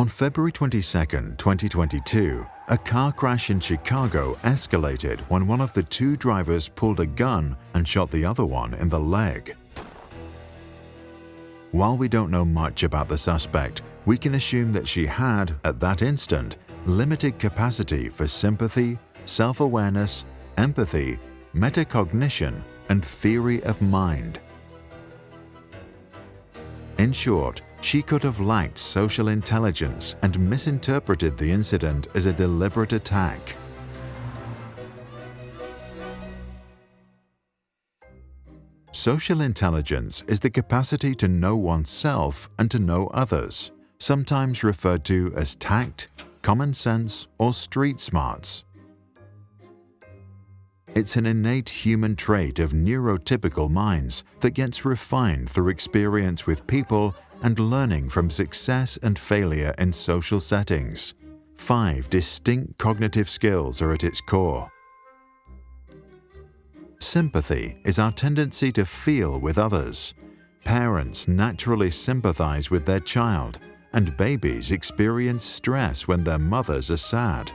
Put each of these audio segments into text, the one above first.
On February 22, 2022, a car crash in Chicago escalated when one of the two drivers pulled a gun and shot the other one in the leg. While we don't know much about the suspect, we can assume that she had, at that instant, limited capacity for sympathy, self-awareness, empathy, metacognition, and theory of mind. In short, she could have lacked social intelligence and misinterpreted the incident as a deliberate attack. Social intelligence is the capacity to know oneself and to know others, sometimes referred to as tact, common sense, or street smarts. It's an innate human trait of neurotypical minds that gets refined through experience with people and learning from success and failure in social settings. Five distinct cognitive skills are at its core. Sympathy is our tendency to feel with others. Parents naturally sympathize with their child, and babies experience stress when their mothers are sad.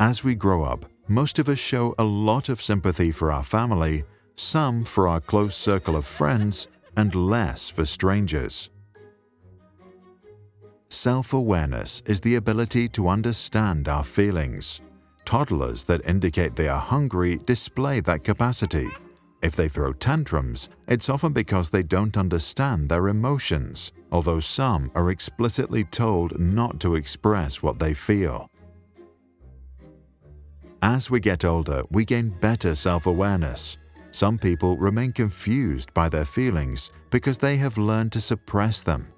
As we grow up, most of us show a lot of sympathy for our family, some for our close circle of friends, and less for strangers. Self-awareness is the ability to understand our feelings. Toddlers that indicate they are hungry display that capacity. If they throw tantrums, it's often because they don't understand their emotions, although some are explicitly told not to express what they feel. As we get older, we gain better self-awareness. Some people remain confused by their feelings because they have learned to suppress them.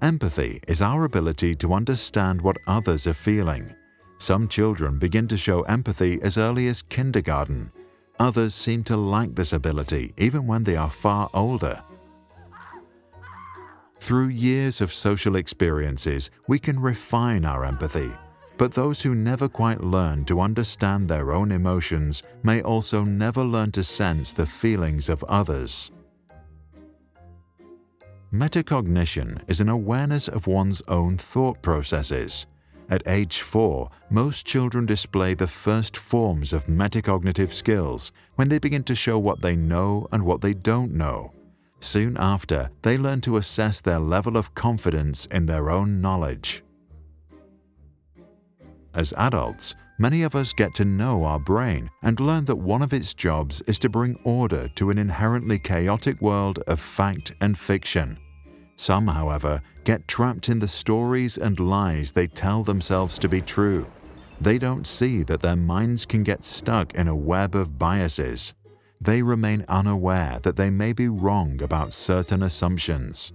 Empathy is our ability to understand what others are feeling. Some children begin to show empathy as early as kindergarten. Others seem to lack this ability even when they are far older. Through years of social experiences, we can refine our empathy but those who never quite learn to understand their own emotions may also never learn to sense the feelings of others. Metacognition is an awareness of one's own thought processes. At age 4, most children display the first forms of metacognitive skills when they begin to show what they know and what they don't know. Soon after, they learn to assess their level of confidence in their own knowledge. As adults, many of us get to know our brain and learn that one of its jobs is to bring order to an inherently chaotic world of fact and fiction. Some, however, get trapped in the stories and lies they tell themselves to be true. They don't see that their minds can get stuck in a web of biases. They remain unaware that they may be wrong about certain assumptions.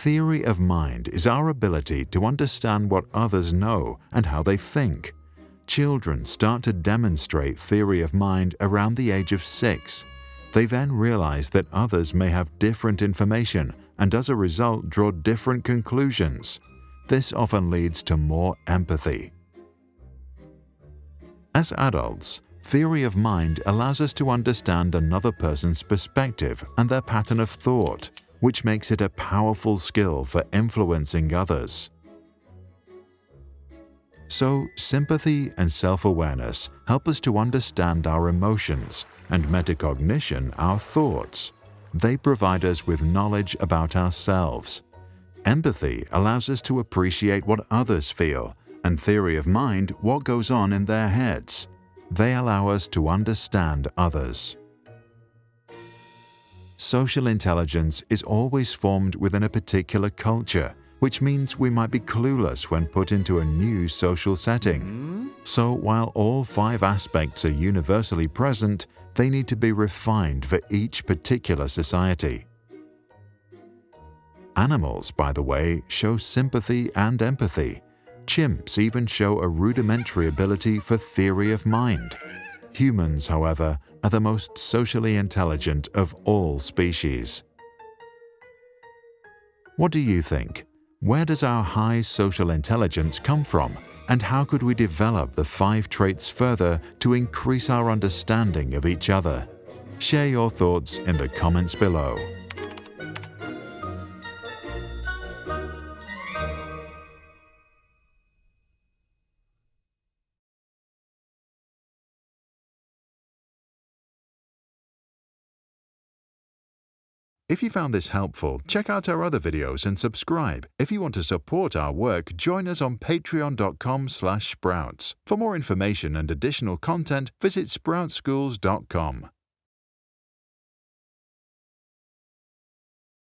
Theory of mind is our ability to understand what others know and how they think. Children start to demonstrate theory of mind around the age of six. They then realize that others may have different information and as a result draw different conclusions. This often leads to more empathy. As adults, theory of mind allows us to understand another person's perspective and their pattern of thought which makes it a powerful skill for influencing others. So, sympathy and self-awareness help us to understand our emotions and metacognition our thoughts. They provide us with knowledge about ourselves. Empathy allows us to appreciate what others feel and theory of mind what goes on in their heads. They allow us to understand others. Social intelligence is always formed within a particular culture, which means we might be clueless when put into a new social setting. So while all five aspects are universally present, they need to be refined for each particular society. Animals, by the way, show sympathy and empathy. Chimps even show a rudimentary ability for theory of mind. Humans, however, are the most socially intelligent of all species. What do you think? Where does our high social intelligence come from? And how could we develop the five traits further to increase our understanding of each other? Share your thoughts in the comments below. If you found this helpful, check out our other videos and subscribe. If you want to support our work, join us on patreon.com/sprouts. For more information and additional content, visit sproutsschools.com.